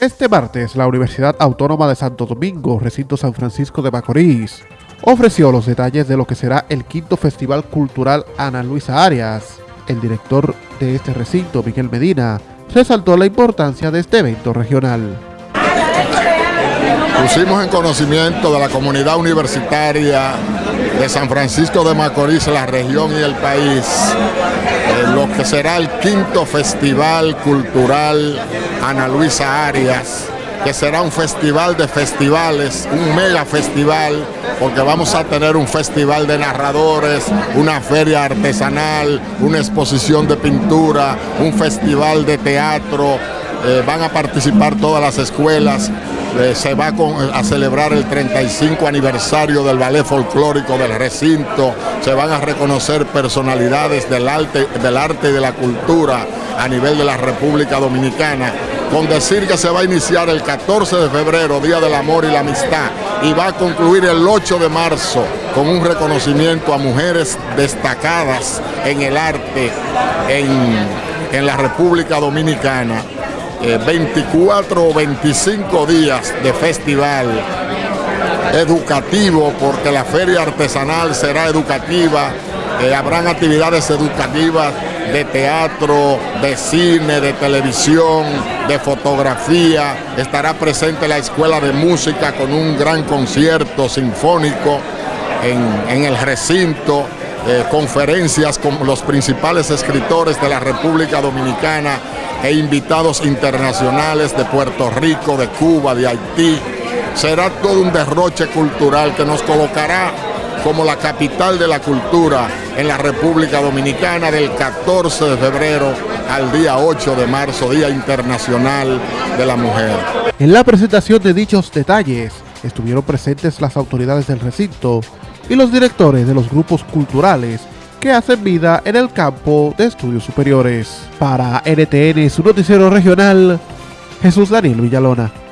Este martes, la Universidad Autónoma de Santo Domingo, recinto San Francisco de Macorís, ofreció los detalles de lo que será el quinto Festival Cultural Ana Luisa Arias. El director de este recinto, Miguel Medina, resaltó la importancia de este evento regional. Pusimos en conocimiento de la comunidad universitaria de San Francisco de Macorís, la región y el país, eh, lo que será el quinto Festival Cultural Ana Luisa Arias, que será un festival de festivales, un mega festival, porque vamos a tener un festival de narradores, una feria artesanal, una exposición de pintura, un festival de teatro, eh, van a participar todas las escuelas, eh, se va a celebrar el 35 aniversario del ballet folclórico del recinto, se van a reconocer personalidades del arte, del arte y de la cultura a nivel de la República Dominicana, con decir que se va a iniciar el 14 de febrero, Día del Amor y la Amistad, y va a concluir el 8 de marzo con un reconocimiento a mujeres destacadas en el arte en, en la República Dominicana 24 o 25 días de festival educativo, porque la feria artesanal será educativa, eh, habrán actividades educativas de teatro, de cine, de televisión, de fotografía, estará presente la Escuela de Música con un gran concierto sinfónico en, el recinto, eh, conferencias con los principales escritores de la República Dominicana, e invitados internacionales de Puerto Rico, de Cuba, de Haití. Será todo un derroche cultural que nos colocará como la capital de la cultura en la República Dominicana del 14 de febrero al día 8 de marzo, Día Internacional de la Mujer. En la presentación de dichos detalles estuvieron presentes las autoridades del recinto y los directores de los grupos culturales que hacen vida en el campo de estudios superiores. Para NTN, su noticiero regional, Jesús Daniel Villalona.